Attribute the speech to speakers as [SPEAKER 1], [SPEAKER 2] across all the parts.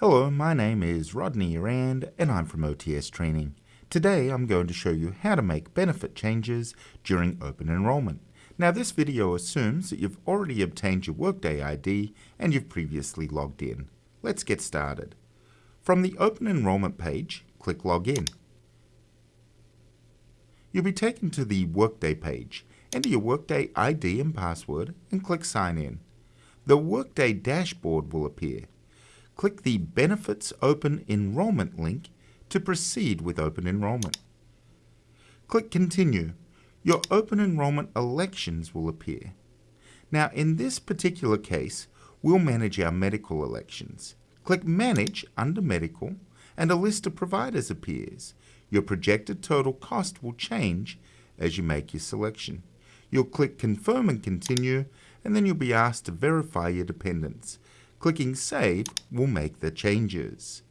[SPEAKER 1] Hello, my name is Rodney Rand and I'm from OTS Training. Today I'm going to show you how to make benefit changes during open enrollment. Now this video assumes that you've already obtained your Workday ID and you've previously logged in. Let's get started. From the open enrollment page, click Login. You'll be taken to the Workday page. Enter your Workday ID and password and click Sign In. The Workday dashboard will appear click the Benefits Open Enrollment link to proceed with open enrollment. Click Continue. Your open enrollment elections will appear. Now, in this particular case, we'll manage our medical elections. Click Manage under Medical, and a list of providers appears. Your projected total cost will change as you make your selection. You'll click Confirm and Continue, and then you'll be asked to verify your dependents. Clicking Save will make the changes.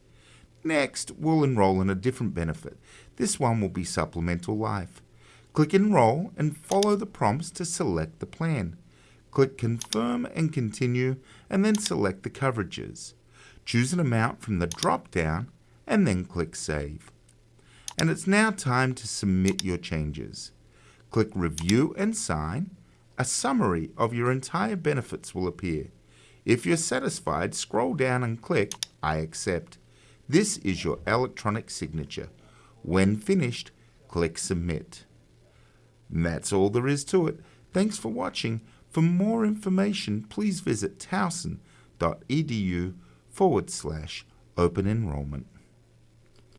[SPEAKER 1] Next, we'll enroll in a different benefit. This one will be Supplemental Life. Click Enroll and follow the prompts to select the plan. Click Confirm and Continue and then select the coverages. Choose an amount from the drop-down and then click Save. And it's now time to submit your changes. Click Review and Sign. A summary of your entire benefits will appear. If you're satisfied, scroll down and click I accept. This is your electronic signature. When finished, click Submit. And that's all there is to it. Thanks for watching. For more information, please visit towson.edu forward slash open enrollment.